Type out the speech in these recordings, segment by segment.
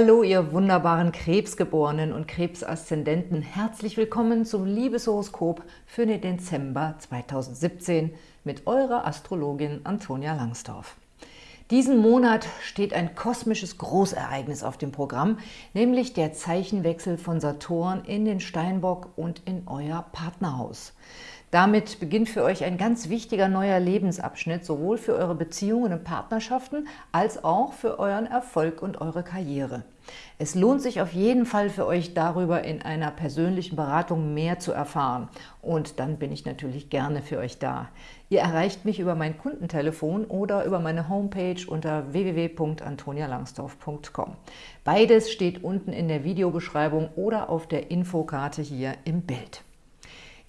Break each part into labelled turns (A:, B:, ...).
A: Hallo, ihr wunderbaren Krebsgeborenen und Krebsaszendenten. Herzlich willkommen zum Liebeshoroskop für den Dezember 2017 mit eurer Astrologin Antonia Langsdorf. Diesen Monat steht ein kosmisches Großereignis auf dem Programm, nämlich der Zeichenwechsel von Saturn in den Steinbock und in euer Partnerhaus. Damit beginnt für euch ein ganz wichtiger neuer Lebensabschnitt, sowohl für eure Beziehungen und Partnerschaften als auch für euren Erfolg und eure Karriere. Es lohnt sich auf jeden Fall für euch darüber in einer persönlichen Beratung mehr zu erfahren. Und dann bin ich natürlich gerne für euch da. Ihr erreicht mich über mein Kundentelefon oder über meine Homepage unter www.antonialangsdorf.com. Beides steht unten in der Videobeschreibung oder auf der Infokarte hier im Bild.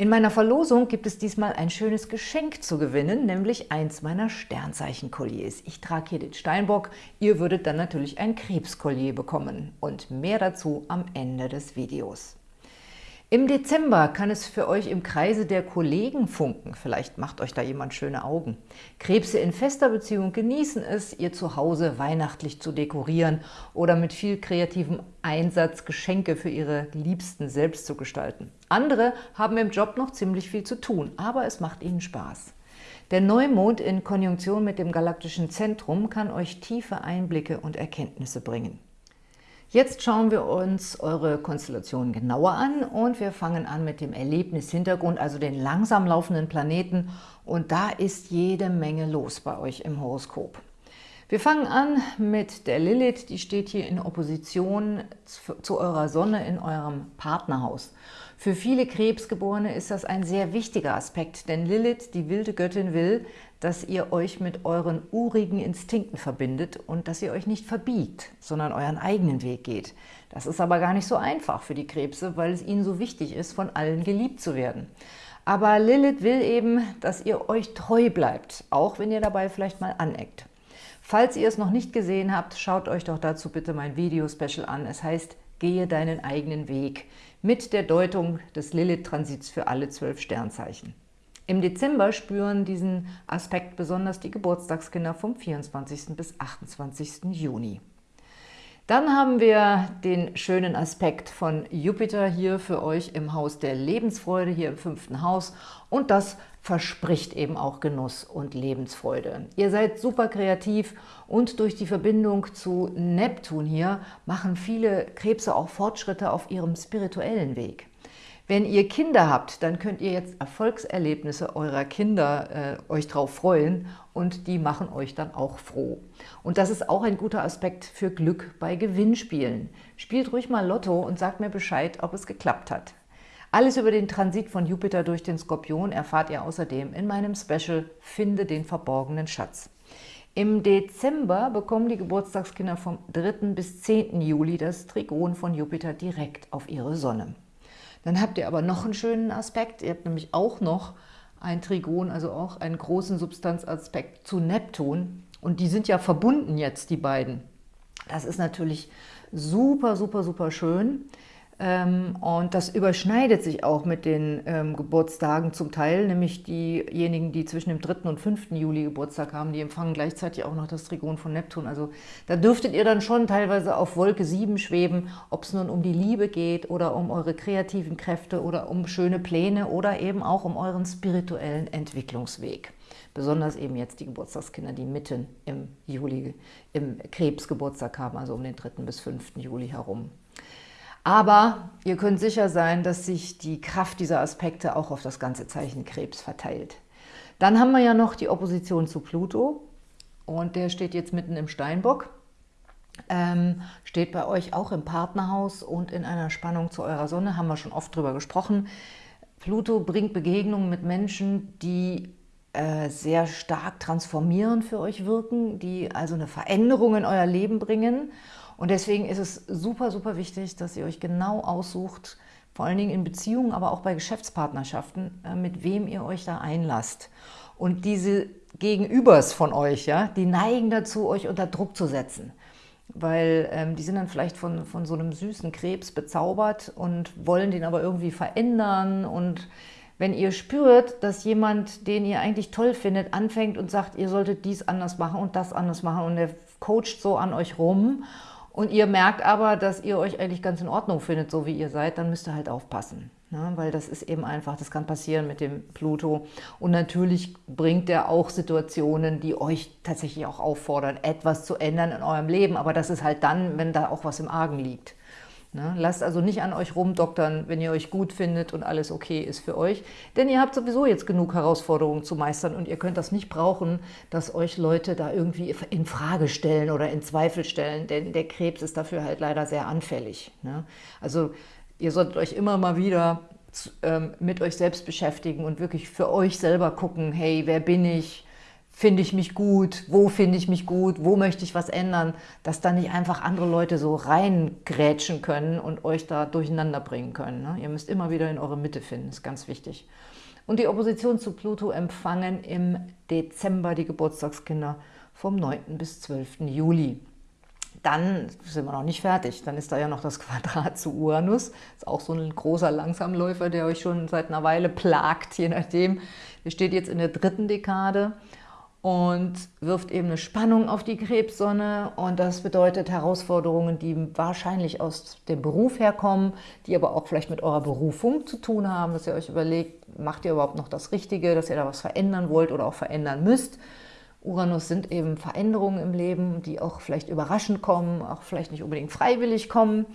A: In meiner Verlosung gibt es diesmal ein schönes Geschenk zu gewinnen, nämlich eins meiner Sternzeichen-Kolliers. Ich trage hier den Steinbock, ihr würdet dann natürlich ein Krebskollier bekommen. Und mehr dazu am Ende des Videos. Im Dezember kann es für euch im Kreise der Kollegen funken. Vielleicht macht euch da jemand schöne Augen. Krebse in fester Beziehung genießen es, ihr Zuhause weihnachtlich zu dekorieren oder mit viel kreativem Einsatz Geschenke für ihre Liebsten selbst zu gestalten. Andere haben im Job noch ziemlich viel zu tun, aber es macht ihnen Spaß. Der Neumond in Konjunktion mit dem galaktischen Zentrum kann euch tiefe Einblicke und Erkenntnisse bringen. Jetzt schauen wir uns eure Konstellation genauer an und wir fangen an mit dem Erlebnishintergrund, also den langsam laufenden Planeten und da ist jede Menge los bei euch im Horoskop. Wir fangen an mit der Lilith, die steht hier in Opposition zu eurer Sonne in eurem Partnerhaus. Für viele Krebsgeborene ist das ein sehr wichtiger Aspekt, denn Lilith, die wilde Göttin, will, dass ihr euch mit euren urigen Instinkten verbindet und dass ihr euch nicht verbiegt, sondern euren eigenen Weg geht. Das ist aber gar nicht so einfach für die Krebse, weil es ihnen so wichtig ist, von allen geliebt zu werden. Aber Lilith will eben, dass ihr euch treu bleibt, auch wenn ihr dabei vielleicht mal aneckt. Falls ihr es noch nicht gesehen habt, schaut euch doch dazu bitte mein Video-Special an. Es heißt Gehe deinen eigenen Weg mit der Deutung des Lilith-Transits für alle zwölf Sternzeichen. Im Dezember spüren diesen Aspekt besonders die Geburtstagskinder vom 24. bis 28. Juni. Dann haben wir den schönen Aspekt von Jupiter hier für euch im Haus der Lebensfreude, hier im fünften Haus. Und das verspricht eben auch Genuss und Lebensfreude. Ihr seid super kreativ und durch die Verbindung zu Neptun hier machen viele Krebse auch Fortschritte auf ihrem spirituellen Weg. Wenn ihr Kinder habt, dann könnt ihr jetzt Erfolgserlebnisse eurer Kinder äh, euch drauf freuen und die machen euch dann auch froh. Und das ist auch ein guter Aspekt für Glück bei Gewinnspielen. Spielt ruhig mal Lotto und sagt mir Bescheid, ob es geklappt hat. Alles über den Transit von Jupiter durch den Skorpion erfahrt ihr außerdem in meinem Special Finde den verborgenen Schatz. Im Dezember bekommen die Geburtstagskinder vom 3. bis 10. Juli das Trigon von Jupiter direkt auf ihre Sonne. Dann habt ihr aber noch einen schönen Aspekt. Ihr habt nämlich auch noch ein Trigon, also auch einen großen Substanzaspekt zu Neptun. Und die sind ja verbunden jetzt, die beiden. Das ist natürlich super, super, super schön. Ähm, und das überschneidet sich auch mit den ähm, Geburtstagen zum Teil, nämlich diejenigen, die zwischen dem 3. und 5. Juli Geburtstag haben, die empfangen gleichzeitig auch noch das Trigon von Neptun. Also da dürftet ihr dann schon teilweise auf Wolke 7 schweben, ob es nun um die Liebe geht oder um eure kreativen Kräfte oder um schöne Pläne oder eben auch um euren spirituellen Entwicklungsweg. Besonders eben jetzt die Geburtstagskinder, die mitten im Juli, im Krebsgeburtstag haben, also um den 3. bis 5. Juli herum. Aber ihr könnt sicher sein, dass sich die Kraft dieser Aspekte auch auf das ganze Zeichen Krebs verteilt. Dann haben wir ja noch die Opposition zu Pluto und der steht jetzt mitten im Steinbock. Ähm, steht bei euch auch im Partnerhaus und in einer Spannung zu eurer Sonne, haben wir schon oft drüber gesprochen. Pluto bringt Begegnungen mit Menschen, die äh, sehr stark transformierend für euch wirken, die also eine Veränderung in euer Leben bringen und deswegen ist es super, super wichtig, dass ihr euch genau aussucht, vor allen Dingen in Beziehungen, aber auch bei Geschäftspartnerschaften, äh, mit wem ihr euch da einlasst. Und diese Gegenübers von euch, ja, die neigen dazu, euch unter Druck zu setzen. Weil ähm, die sind dann vielleicht von, von so einem süßen Krebs bezaubert und wollen den aber irgendwie verändern. Und wenn ihr spürt, dass jemand, den ihr eigentlich toll findet, anfängt und sagt, ihr solltet dies anders machen und das anders machen und der coacht so an euch rum und ihr merkt aber, dass ihr euch eigentlich ganz in Ordnung findet, so wie ihr seid, dann müsst ihr halt aufpassen. Ne? Weil das ist eben einfach, das kann passieren mit dem Pluto. Und natürlich bringt er auch Situationen, die euch tatsächlich auch auffordern, etwas zu ändern in eurem Leben. Aber das ist halt dann, wenn da auch was im Argen liegt. Ne? Lasst also nicht an euch rumdoktern, wenn ihr euch gut findet und alles okay ist für euch. Denn ihr habt sowieso jetzt genug Herausforderungen zu meistern und ihr könnt das nicht brauchen, dass euch Leute da irgendwie in Frage stellen oder in Zweifel stellen, denn der Krebs ist dafür halt leider sehr anfällig. Ne? Also ihr solltet euch immer mal wieder ähm, mit euch selbst beschäftigen und wirklich für euch selber gucken, hey, wer bin ich, finde ich mich gut, wo finde ich mich gut, wo möchte ich was ändern, dass da nicht einfach andere Leute so reingrätschen können und euch da durcheinander bringen können. Ne? Ihr müsst immer wieder in eure Mitte finden, ist ganz wichtig. Und die Opposition zu Pluto empfangen im Dezember die Geburtstagskinder vom 9. bis 12. Juli. Dann sind wir noch nicht fertig. Dann ist da ja noch das Quadrat zu Uranus. Ist auch so ein großer Langsamläufer, der euch schon seit einer Weile plagt, je nachdem. Der steht jetzt in der dritten Dekade und wirft eben eine Spannung auf die Krebssonne und das bedeutet Herausforderungen, die wahrscheinlich aus dem Beruf herkommen, die aber auch vielleicht mit eurer Berufung zu tun haben, dass ihr euch überlegt, macht ihr überhaupt noch das Richtige, dass ihr da was verändern wollt oder auch verändern müsst. Uranus sind eben Veränderungen im Leben, die auch vielleicht überraschend kommen, auch vielleicht nicht unbedingt freiwillig kommen,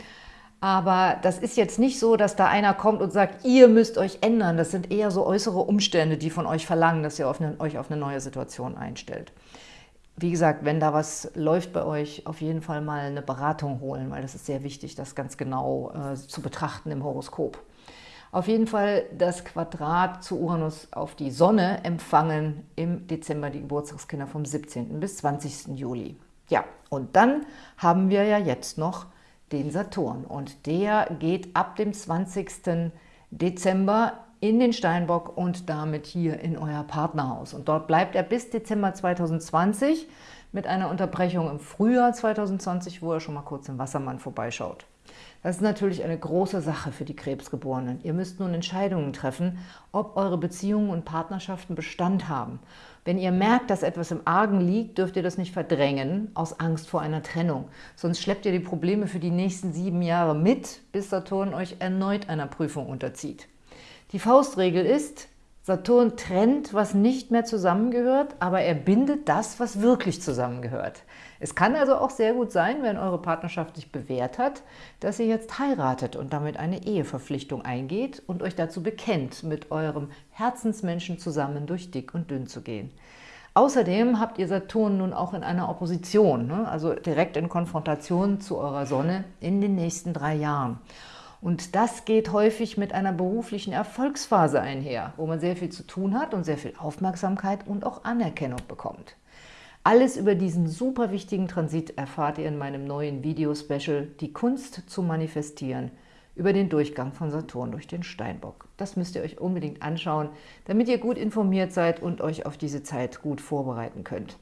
A: aber das ist jetzt nicht so, dass da einer kommt und sagt, ihr müsst euch ändern. Das sind eher so äußere Umstände, die von euch verlangen, dass ihr auf eine, euch auf eine neue Situation einstellt. Wie gesagt, wenn da was läuft bei euch, auf jeden Fall mal eine Beratung holen, weil das ist sehr wichtig, das ganz genau äh, zu betrachten im Horoskop. Auf jeden Fall das Quadrat zu Uranus auf die Sonne empfangen im Dezember die Geburtstagskinder vom 17. bis 20. Juli. Ja, und dann haben wir ja jetzt noch den Saturn. Und der geht ab dem 20. Dezember in den Steinbock und damit hier in euer Partnerhaus. Und dort bleibt er bis Dezember 2020 mit einer Unterbrechung im Frühjahr 2020, wo er schon mal kurz im Wassermann vorbeischaut. Das ist natürlich eine große Sache für die Krebsgeborenen. Ihr müsst nun Entscheidungen treffen, ob eure Beziehungen und Partnerschaften Bestand haben. Wenn ihr merkt, dass etwas im Argen liegt, dürft ihr das nicht verdrängen aus Angst vor einer Trennung. Sonst schleppt ihr die Probleme für die nächsten sieben Jahre mit, bis Saturn euch erneut einer Prüfung unterzieht. Die Faustregel ist, Saturn trennt, was nicht mehr zusammengehört, aber er bindet das, was wirklich zusammengehört. Es kann also auch sehr gut sein, wenn eure Partnerschaft sich bewährt hat, dass ihr jetzt heiratet und damit eine Eheverpflichtung eingeht und euch dazu bekennt, mit eurem Herzensmenschen zusammen durch dick und dünn zu gehen. Außerdem habt ihr Saturn nun auch in einer Opposition, ne? also direkt in Konfrontation zu eurer Sonne in den nächsten drei Jahren. Und das geht häufig mit einer beruflichen Erfolgsphase einher, wo man sehr viel zu tun hat und sehr viel Aufmerksamkeit und auch Anerkennung bekommt. Alles über diesen super wichtigen Transit erfahrt ihr in meinem neuen Video-Special Die Kunst zu manifestieren über den Durchgang von Saturn durch den Steinbock. Das müsst ihr euch unbedingt anschauen, damit ihr gut informiert seid und euch auf diese Zeit gut vorbereiten könnt.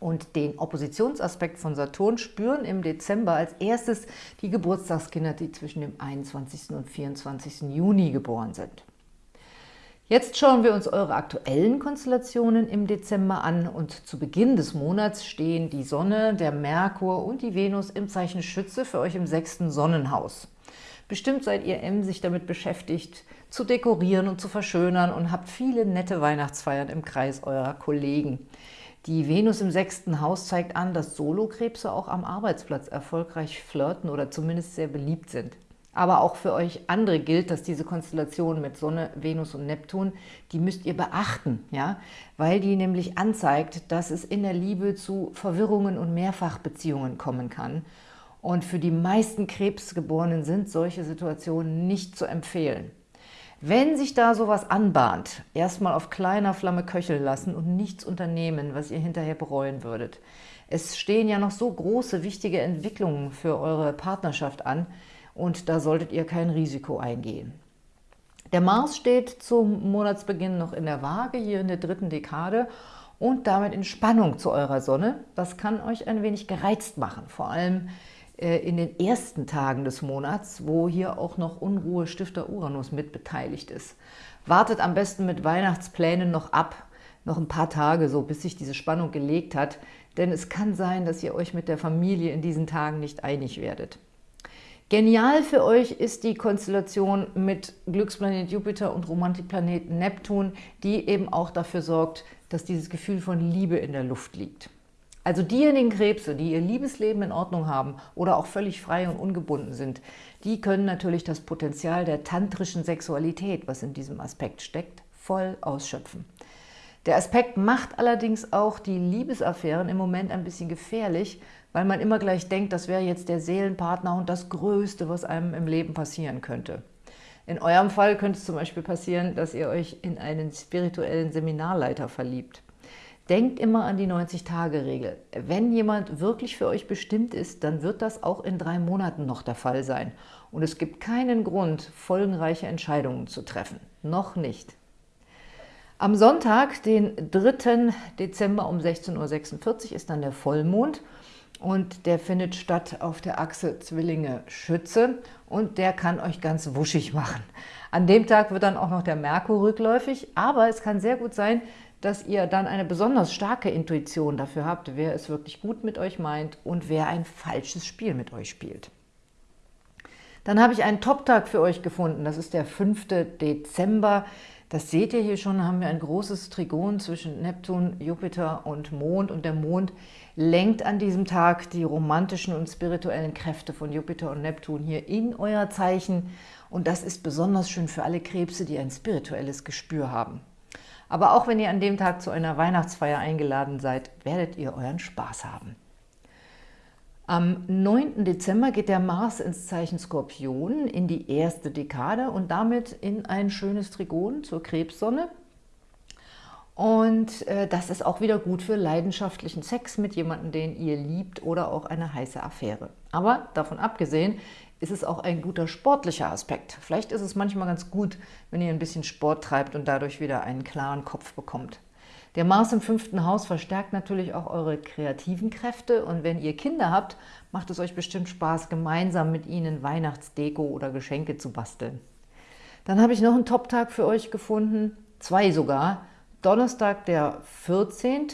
A: Und den Oppositionsaspekt von Saturn spüren im Dezember als erstes die Geburtstagskinder, die zwischen dem 21. und 24. Juni geboren sind. Jetzt schauen wir uns eure aktuellen Konstellationen im Dezember an und zu Beginn des Monats stehen die Sonne, der Merkur und die Venus im Zeichen Schütze für euch im sechsten Sonnenhaus. Bestimmt seid ihr emsig damit beschäftigt, zu dekorieren und zu verschönern und habt viele nette Weihnachtsfeiern im Kreis eurer Kollegen. Die Venus im sechsten Haus zeigt an, dass Solokrebse auch am Arbeitsplatz erfolgreich flirten oder zumindest sehr beliebt sind. Aber auch für euch andere gilt, dass diese Konstellation mit Sonne, Venus und Neptun, die müsst ihr beachten, ja, weil die nämlich anzeigt, dass es in der Liebe zu Verwirrungen und Mehrfachbeziehungen kommen kann. Und für die meisten Krebsgeborenen sind solche Situationen nicht zu empfehlen. Wenn sich da sowas anbahnt, erstmal auf kleiner Flamme köcheln lassen und nichts unternehmen, was ihr hinterher bereuen würdet. Es stehen ja noch so große, wichtige Entwicklungen für eure Partnerschaft an, und da solltet ihr kein Risiko eingehen. Der Mars steht zum Monatsbeginn noch in der Waage, hier in der dritten Dekade und damit in Spannung zu eurer Sonne. Das kann euch ein wenig gereizt machen, vor allem äh, in den ersten Tagen des Monats, wo hier auch noch Unruhestifter Uranus mit beteiligt ist. Wartet am besten mit Weihnachtsplänen noch ab, noch ein paar Tage so, bis sich diese Spannung gelegt hat, denn es kann sein, dass ihr euch mit der Familie in diesen Tagen nicht einig werdet. Genial für euch ist die Konstellation mit Glücksplanet Jupiter und Romantikplanet Neptun, die eben auch dafür sorgt, dass dieses Gefühl von Liebe in der Luft liegt. Also diejenigen Krebse, die ihr Liebesleben in Ordnung haben oder auch völlig frei und ungebunden sind, die können natürlich das Potenzial der tantrischen Sexualität, was in diesem Aspekt steckt, voll ausschöpfen. Der Aspekt macht allerdings auch die Liebesaffären im Moment ein bisschen gefährlich, weil man immer gleich denkt, das wäre jetzt der Seelenpartner und das Größte, was einem im Leben passieren könnte. In eurem Fall könnte es zum Beispiel passieren, dass ihr euch in einen spirituellen Seminarleiter verliebt. Denkt immer an die 90-Tage-Regel. Wenn jemand wirklich für euch bestimmt ist, dann wird das auch in drei Monaten noch der Fall sein. Und es gibt keinen Grund, folgenreiche Entscheidungen zu treffen. Noch nicht. Am Sonntag, den 3. Dezember um 16.46 Uhr ist dann der Vollmond und der findet statt auf der Achse Zwillinge-Schütze und der kann euch ganz wuschig machen. An dem Tag wird dann auch noch der Merkur rückläufig, aber es kann sehr gut sein, dass ihr dann eine besonders starke Intuition dafür habt, wer es wirklich gut mit euch meint und wer ein falsches Spiel mit euch spielt. Dann habe ich einen Top-Tag für euch gefunden, das ist der 5. Dezember. Das seht ihr hier schon, haben wir ein großes Trigon zwischen Neptun, Jupiter und Mond. Und der Mond lenkt an diesem Tag die romantischen und spirituellen Kräfte von Jupiter und Neptun hier in euer Zeichen. Und das ist besonders schön für alle Krebse, die ein spirituelles Gespür haben. Aber auch wenn ihr an dem Tag zu einer Weihnachtsfeier eingeladen seid, werdet ihr euren Spaß haben. Am 9. Dezember geht der Mars ins Zeichen Skorpion in die erste Dekade und damit in ein schönes Trigon zur Krebssonne. Und äh, das ist auch wieder gut für leidenschaftlichen Sex mit jemandem, den ihr liebt oder auch eine heiße Affäre. Aber davon abgesehen ist es auch ein guter sportlicher Aspekt. Vielleicht ist es manchmal ganz gut, wenn ihr ein bisschen Sport treibt und dadurch wieder einen klaren Kopf bekommt. Der Mars im fünften Haus verstärkt natürlich auch eure kreativen Kräfte und wenn ihr Kinder habt, macht es euch bestimmt Spaß, gemeinsam mit ihnen Weihnachtsdeko oder Geschenke zu basteln. Dann habe ich noch einen Top-Tag für euch gefunden, zwei sogar. Donnerstag der 14.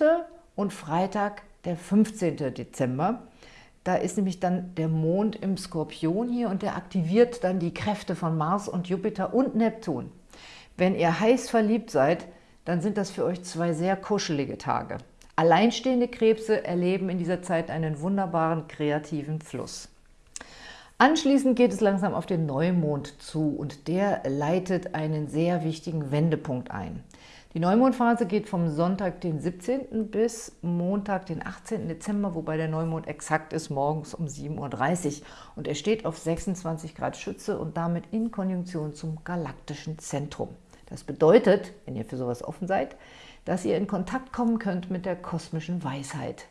A: und Freitag der 15. Dezember. Da ist nämlich dann der Mond im Skorpion hier und der aktiviert dann die Kräfte von Mars und Jupiter und Neptun. Wenn ihr heiß verliebt seid, dann sind das für euch zwei sehr kuschelige Tage. Alleinstehende Krebse erleben in dieser Zeit einen wunderbaren kreativen Fluss. Anschließend geht es langsam auf den Neumond zu und der leitet einen sehr wichtigen Wendepunkt ein. Die Neumondphase geht vom Sonntag, den 17. bis Montag, den 18. Dezember, wobei der Neumond exakt ist, morgens um 7.30 Uhr. Und er steht auf 26 Grad Schütze und damit in Konjunktion zum galaktischen Zentrum. Das bedeutet, wenn ihr für sowas offen seid, dass ihr in Kontakt kommen könnt mit der kosmischen Weisheit.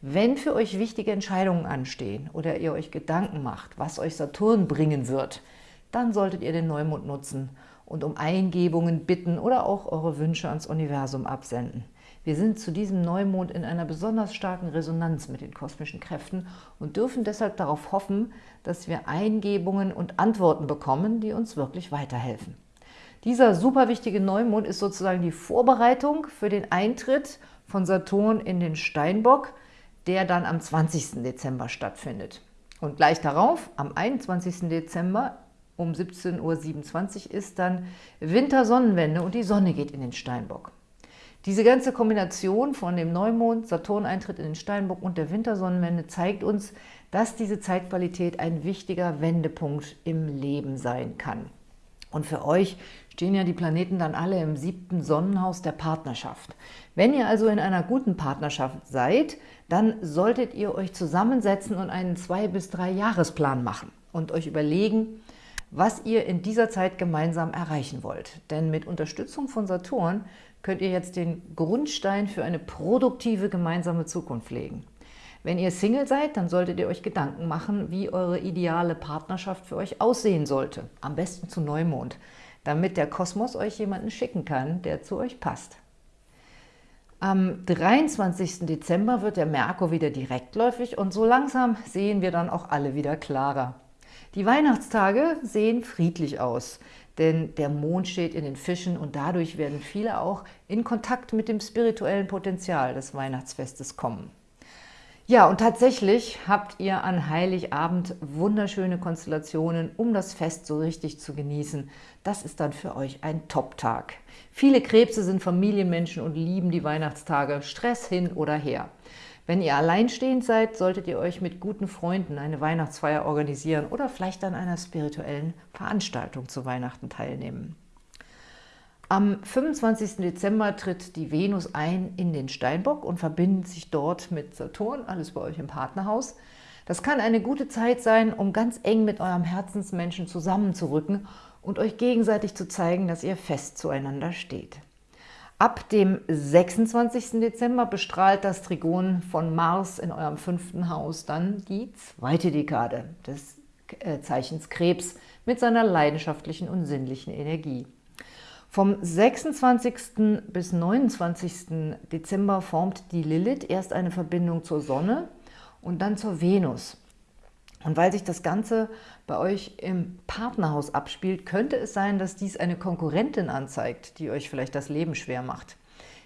A: Wenn für euch wichtige Entscheidungen anstehen oder ihr euch Gedanken macht, was euch Saturn bringen wird, dann solltet ihr den Neumond nutzen und um Eingebungen bitten oder auch eure Wünsche ans Universum absenden. Wir sind zu diesem Neumond in einer besonders starken Resonanz mit den kosmischen Kräften und dürfen deshalb darauf hoffen, dass wir Eingebungen und Antworten bekommen, die uns wirklich weiterhelfen. Dieser super wichtige Neumond ist sozusagen die Vorbereitung für den Eintritt von Saturn in den Steinbock, der dann am 20. Dezember stattfindet. Und gleich darauf, am 21. Dezember um 17.27 Uhr ist dann Wintersonnenwende und die Sonne geht in den Steinbock. Diese ganze Kombination von dem Neumond, Saturn-Eintritt in den Steinbock und der Wintersonnenwende zeigt uns, dass diese Zeitqualität ein wichtiger Wendepunkt im Leben sein kann. Und für euch stehen ja die Planeten dann alle im siebten Sonnenhaus der Partnerschaft. Wenn ihr also in einer guten Partnerschaft seid, dann solltet ihr euch zusammensetzen und einen zwei- bis drei Jahresplan machen und euch überlegen, was ihr in dieser Zeit gemeinsam erreichen wollt. Denn mit Unterstützung von Saturn könnt ihr jetzt den Grundstein für eine produktive gemeinsame Zukunft legen. Wenn ihr Single seid, dann solltet ihr euch Gedanken machen, wie eure ideale Partnerschaft für euch aussehen sollte. Am besten zu Neumond, damit der Kosmos euch jemanden schicken kann, der zu euch passt. Am 23. Dezember wird der Merkur wieder direktläufig und so langsam sehen wir dann auch alle wieder klarer. Die Weihnachtstage sehen friedlich aus, denn der Mond steht in den Fischen und dadurch werden viele auch in Kontakt mit dem spirituellen Potenzial des Weihnachtsfestes kommen. Ja, und tatsächlich habt ihr an Heiligabend wunderschöne Konstellationen, um das Fest so richtig zu genießen. Das ist dann für euch ein Top-Tag. Viele Krebse sind Familienmenschen und lieben die Weihnachtstage, Stress hin oder her. Wenn ihr alleinstehend seid, solltet ihr euch mit guten Freunden eine Weihnachtsfeier organisieren oder vielleicht an einer spirituellen Veranstaltung zu Weihnachten teilnehmen. Am 25. Dezember tritt die Venus ein in den Steinbock und verbindet sich dort mit Saturn, alles bei euch im Partnerhaus. Das kann eine gute Zeit sein, um ganz eng mit eurem Herzensmenschen zusammenzurücken und euch gegenseitig zu zeigen, dass ihr fest zueinander steht. Ab dem 26. Dezember bestrahlt das Trigon von Mars in eurem fünften Haus dann die zweite Dekade des äh, Zeichens Krebs mit seiner leidenschaftlichen und sinnlichen Energie. Vom 26. bis 29. Dezember formt die Lilith erst eine Verbindung zur Sonne und dann zur Venus. Und weil sich das Ganze bei euch im Partnerhaus abspielt, könnte es sein, dass dies eine Konkurrentin anzeigt, die euch vielleicht das Leben schwer macht.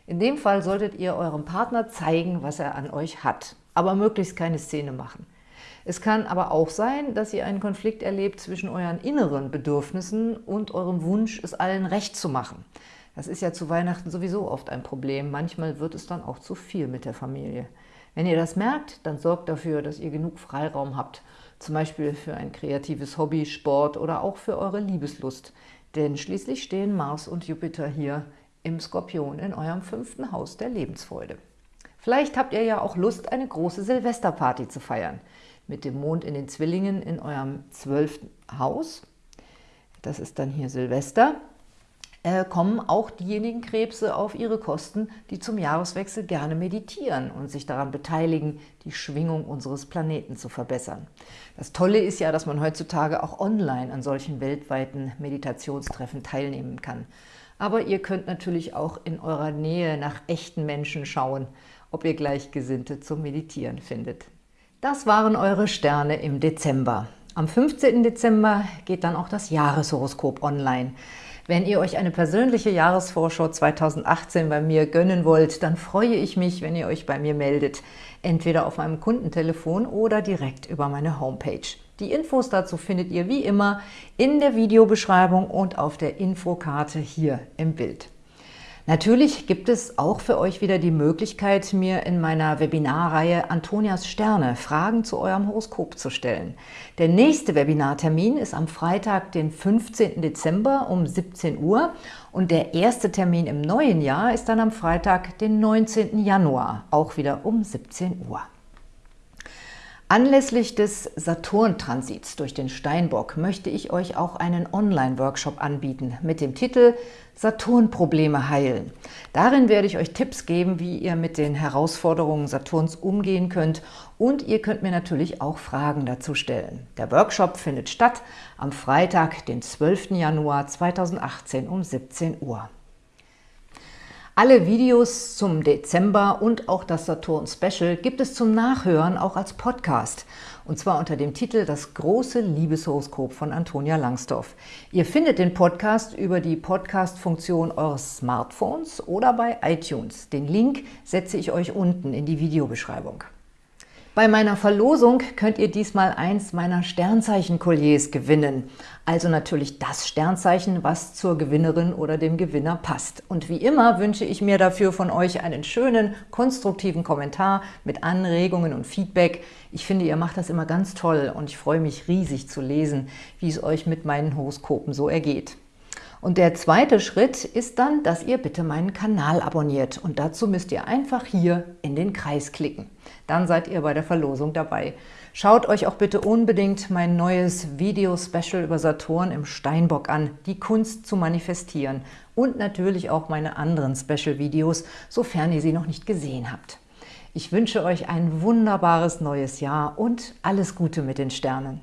A: In dem Fall solltet ihr eurem Partner zeigen, was er an euch hat, aber möglichst keine Szene machen. Es kann aber auch sein, dass ihr einen Konflikt erlebt zwischen euren inneren Bedürfnissen und eurem Wunsch, es allen recht zu machen. Das ist ja zu Weihnachten sowieso oft ein Problem. Manchmal wird es dann auch zu viel mit der Familie. Wenn ihr das merkt, dann sorgt dafür, dass ihr genug Freiraum habt, zum Beispiel für ein kreatives Hobby, Sport oder auch für eure Liebeslust. Denn schließlich stehen Mars und Jupiter hier im Skorpion in eurem fünften Haus der Lebensfreude. Vielleicht habt ihr ja auch Lust, eine große Silvesterparty zu feiern mit dem Mond in den Zwillingen in eurem zwölften Haus, das ist dann hier Silvester, äh, kommen auch diejenigen Krebse auf ihre Kosten, die zum Jahreswechsel gerne meditieren und sich daran beteiligen, die Schwingung unseres Planeten zu verbessern. Das Tolle ist ja, dass man heutzutage auch online an solchen weltweiten Meditationstreffen teilnehmen kann. Aber ihr könnt natürlich auch in eurer Nähe nach echten Menschen schauen, ob ihr Gleichgesinnte zum Meditieren findet. Das waren eure Sterne im Dezember. Am 15. Dezember geht dann auch das Jahreshoroskop online. Wenn ihr euch eine persönliche Jahresvorschau 2018 bei mir gönnen wollt, dann freue ich mich, wenn ihr euch bei mir meldet, entweder auf meinem Kundentelefon oder direkt über meine Homepage. Die Infos dazu findet ihr wie immer in der Videobeschreibung und auf der Infokarte hier im Bild. Natürlich gibt es auch für euch wieder die Möglichkeit, mir in meiner Webinarreihe Antonias Sterne Fragen zu eurem Horoskop zu stellen. Der nächste Webinartermin ist am Freitag, den 15. Dezember um 17 Uhr und der erste Termin im neuen Jahr ist dann am Freitag, den 19. Januar, auch wieder um 17 Uhr. Anlässlich des Saturn-Transits durch den Steinbock möchte ich euch auch einen Online-Workshop anbieten mit dem Titel Saturn-Probleme heilen. Darin werde ich euch Tipps geben, wie ihr mit den Herausforderungen Saturns umgehen könnt und ihr könnt mir natürlich auch Fragen dazu stellen. Der Workshop findet statt am Freitag, den 12. Januar 2018 um 17 Uhr. Alle Videos zum Dezember und auch das Saturn-Special gibt es zum Nachhören auch als Podcast. Und zwar unter dem Titel Das große Liebeshoroskop von Antonia Langsdorff. Ihr findet den Podcast über die Podcast-Funktion eures Smartphones oder bei iTunes. Den Link setze ich euch unten in die Videobeschreibung. Bei meiner Verlosung könnt ihr diesmal eins meiner Sternzeichen-Kolliers gewinnen. Also natürlich das Sternzeichen, was zur Gewinnerin oder dem Gewinner passt. Und wie immer wünsche ich mir dafür von euch einen schönen, konstruktiven Kommentar mit Anregungen und Feedback. Ich finde, ihr macht das immer ganz toll und ich freue mich riesig zu lesen, wie es euch mit meinen Horoskopen so ergeht. Und der zweite Schritt ist dann, dass ihr bitte meinen Kanal abonniert. Und dazu müsst ihr einfach hier in den Kreis klicken. Dann seid ihr bei der Verlosung dabei. Schaut euch auch bitte unbedingt mein neues Video-Special über Saturn im Steinbock an, die Kunst zu manifestieren. Und natürlich auch meine anderen Special-Videos, sofern ihr sie noch nicht gesehen habt. Ich wünsche euch ein wunderbares neues Jahr und alles Gute mit den Sternen.